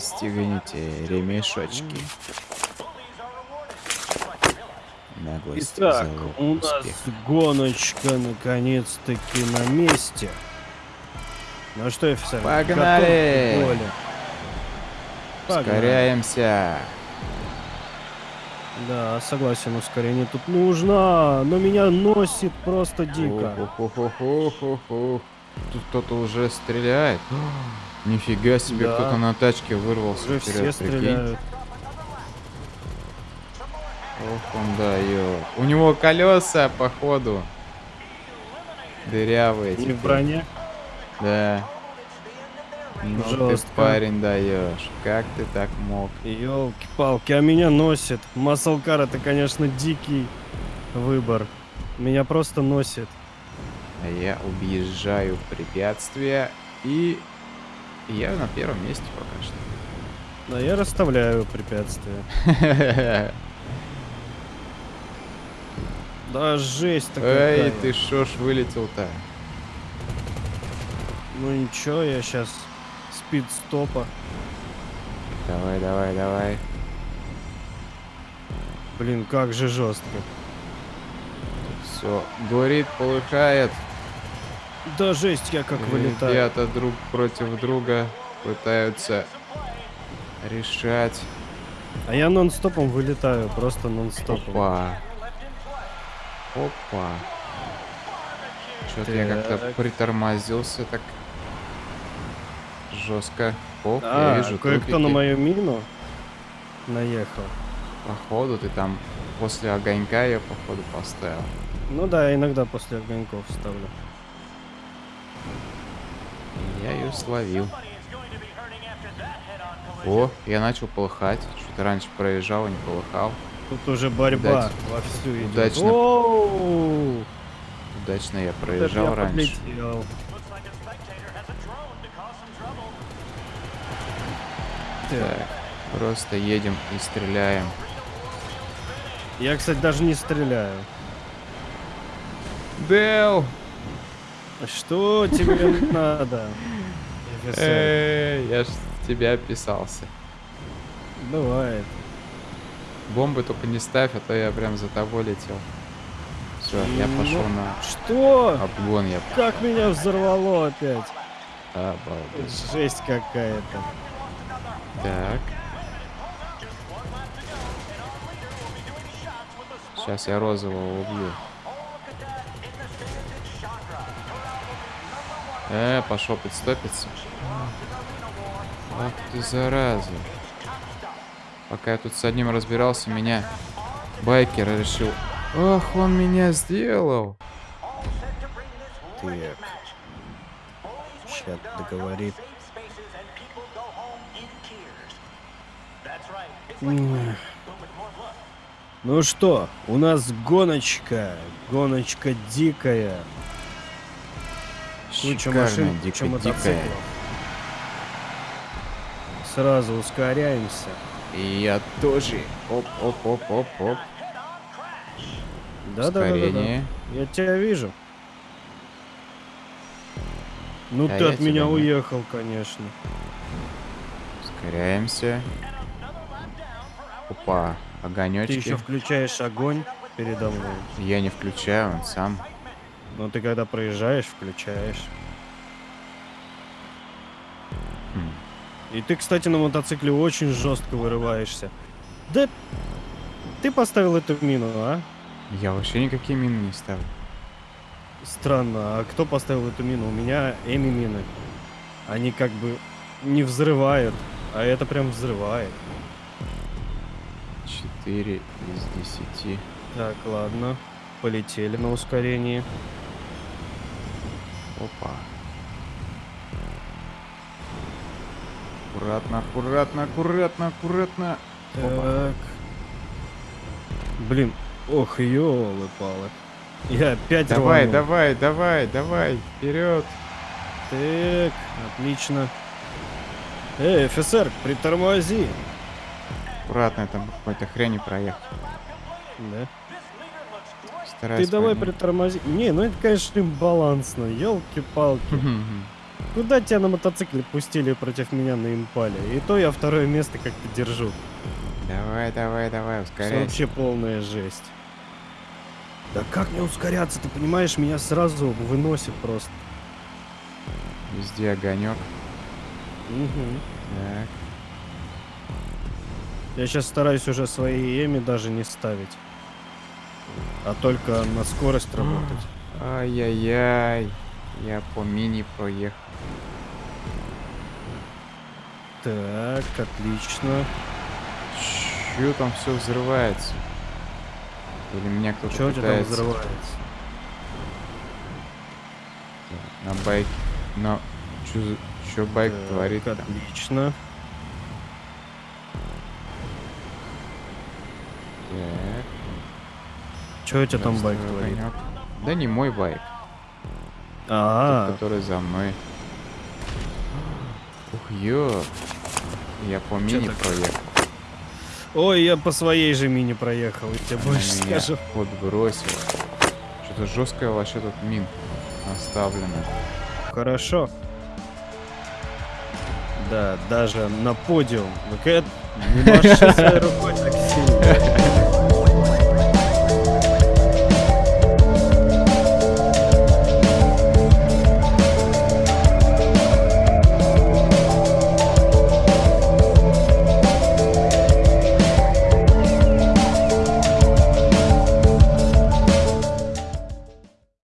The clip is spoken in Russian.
Пристегните ремешочки. Наглость Итак, у нас гоночка наконец-таки на месте. Ну что, офицер? Погнали! Погнали. Ускоряемся. Да, согласен, ускорение тут нужно, но меня носит просто дико. Тут кто-то уже стреляет. Нифига себе, Да. кто-то на тачке вырвался Уже вперед, все прикинь. стреляют. Ох, он дает. У него колеса, походу. Дырявые. Не в броне? Да. Ну ты, Жестко. парень, даешь. Как ты так мог? Елки-палки, а меня носит. Маслкар это, конечно, дикий выбор. Меня просто носит. А я объезжаю препятствия и я на первом месте пока что. Да, я расставляю препятствия. Да, жесть-то Эй, какая. ты шо ж вылетел-то? Ну ничего, я сейчас спид-стопа. Давай, давай, давай. Блин, как же жестко. Все, горит, полыхает. Да, жесть, я как вылетаю. Ребята друг против друга пытаются решать. А я нон-стопом вылетаю, просто нон-стопом. Опа. Опа. Что-то я как-то притормозился так жестко. Оп, я А, вижу кое-кто на мою мину наехал. Походу ты там после огонька ее походу поставил. Ну да, иногда после огоньков ставлю. Ее словил. О, я начал полыхать. Что-то раньше проезжал и не полыхал. Тут уже борьба Удачно. вовсю идет. Удачно. Оу! Удачно я проезжал я раньше. подлетел. Так, просто едем и стреляем. Я, кстати, даже не стреляю. Дэл! Что тебе надо? Эй, я ж тебя описался. Бывает. Бомбы только не ставь, а то я прям за тобой летел. Все, я Ну, пошел на Что? обгон, я Как меня взорвало опять? обалдеть. Жесть какая-то. Так. Сейчас я розового убью. Э, пошел подстопиться. Ах ты зараза. Пока я тут с одним разбирался, меня байкер решил. Ах, он меня сделал. Так. Сейчас договорит. Ну что, у нас гоночка. Гоночка дикая. Куча машин, дико куча мотоциклов. дикая. Сразу ускоряемся. И я тоже. Оп, оп, оп, оп, оп. Да, да, да, да, Ускорение. Я тебя вижу. Ну Да ты от меня нет. уехал, конечно. Ускоряемся. Опа, Ты огонечки. еще включаешь огонь передо мной. Я не включаю, он сам. Но ты когда проезжаешь, включаешь. Хм. И ты, кстати, на мотоцикле очень жестко вырываешься. Да ты поставил эту мину, а? Я вообще никакие мины не ставлю. Странно, а кто поставил эту мину? У меня эми мины. Они как бы не взрывают, а это прям взрывает. 4 из 10. Так, ладно. Полетели на ускорении. Опа. Аккуратно, аккуратно, аккуратно, аккуратно. Опа. Так. Блин, ох, ёлы-палы. Я опять Давай, рванул. давай, давай, давай, вперед. Так, отлично. Эй, офицер, притормози. Аккуратно, там какой-то хрени проехал. Да. Ты давай поймать. притормози. Не, ну это, конечно, балансно. Елки-палки. Куда тебя на мотоцикле пустили против меня на импале? И то я второе место как-то держу. Давай, давай, давай, ускоряйся. вообще полная жесть. Да как мне ускоряться? Ты понимаешь, меня сразу выносит просто. Везде огонек. Мгм. Так. Я сейчас стараюсь уже свои эми даже не ставить. А только на скорость работать. Ай-яй-яй. Я по мини проехал. Так, отлично. Чё там все взрывается? Или меня кто-то Чего у тебя там пытается взрывается? на байке? Но чё, за- чё байк Так, творит? Отлично. Так. Что у тебя там байк творит? Да не мой байк, А, тот, который за мной. Ух, ё. Я по мини проехал. ой, я по своей же мини проехал, я тебе Она больше скажу. подбросила. Что-то жесткое вообще тут мин оставлено. Хорошо. Да, даже на подиум. Ну-ка, не своей рукой